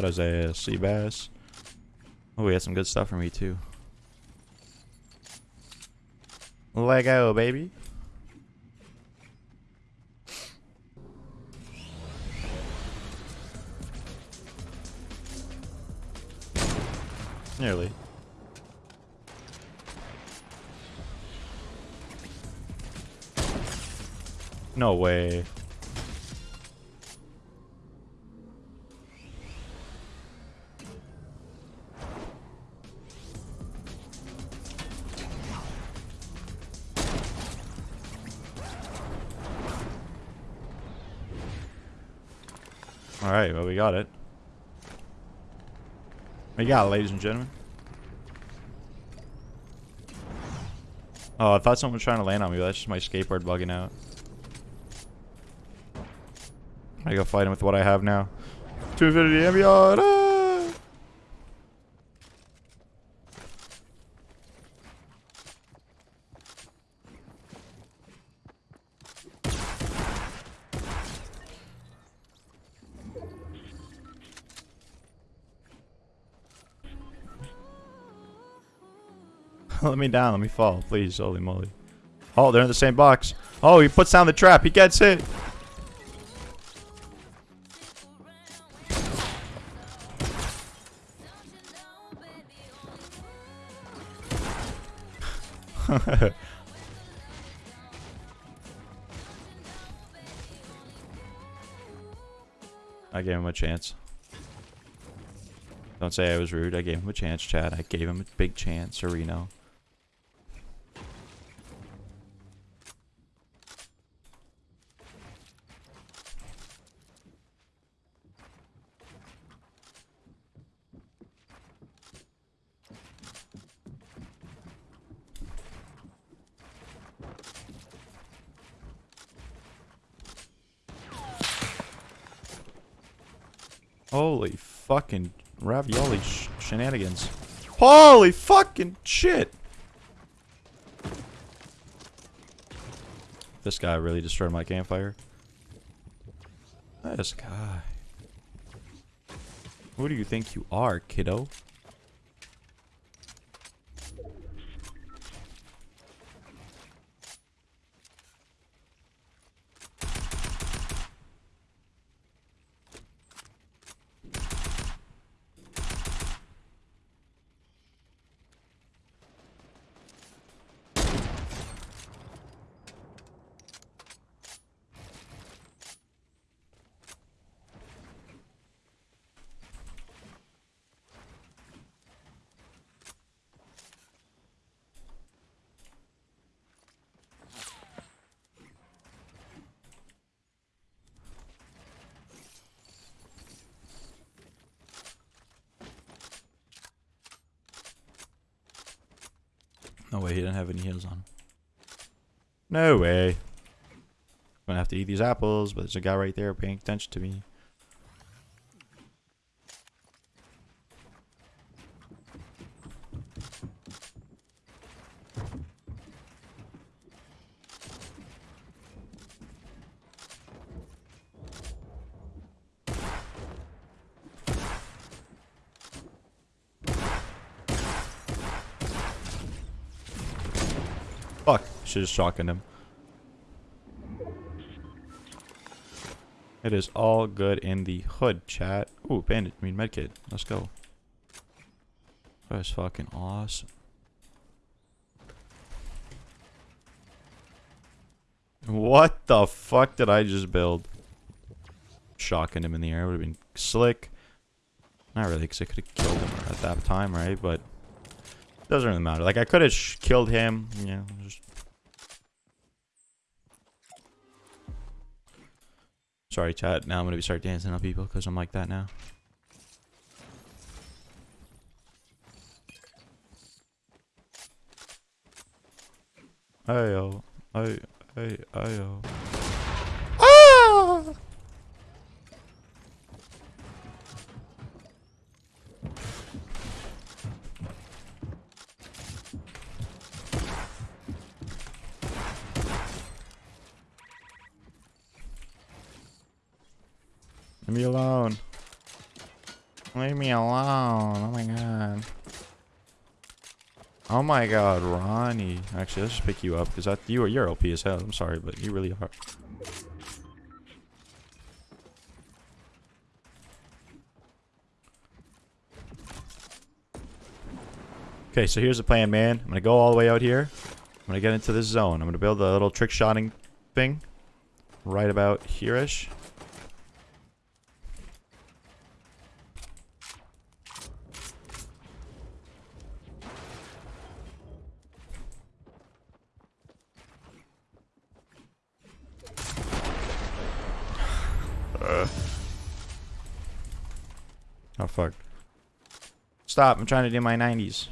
Got his ass. Sea bass. Oh, he had some good stuff for me too. Lego, baby. Nearly. No way. Alright, well we got it. We got it, ladies and gentlemen. Oh, I thought someone was trying to land on me, that's just my skateboard bugging out. I go fight him with what I have now. To infinity and beyond! let me down, let me fall, please, holy moly. Oh, they're in the same box. Oh, he puts down the trap, he gets it. I gave him a chance. Don't say I was rude. I gave him a chance, Chad. I gave him a big chance, Reno. Holy fucking ravioli sh shenanigans. Holy fucking shit! This guy really destroyed my campfire. This guy. Who do you think you are, kiddo? No way, he didn't have any heals on. No way. I'm gonna have to eat these apples, but there's a guy right there paying attention to me. Fuck. Should have shotgunned him. It is all good in the hood, chat. Ooh, bandit. I mean, medkit. Let's go. That's fucking awesome. What the fuck did I just build? Shocking him in the air would have been slick. Not really, because I could have killed him at that time, right? But doesn't really matter. Like, I could have killed him. Yeah, just... Sorry, chat. Now I'm going to start dancing on people because I'm like that now. Ayo. Ay, ay, ayo. Ah! Leave me alone. Leave me alone. Oh my god. Oh my god, Ronnie. Actually, let's just pick you up because you are you're OP as hell. I'm sorry, but you really are. Okay, so here's the plan, man. I'm gonna go all the way out here. I'm gonna get into this zone. I'm gonna build a little trick shotting thing right about here-ish. Uh. Oh fuck. Stop, I'm trying to do my 90s.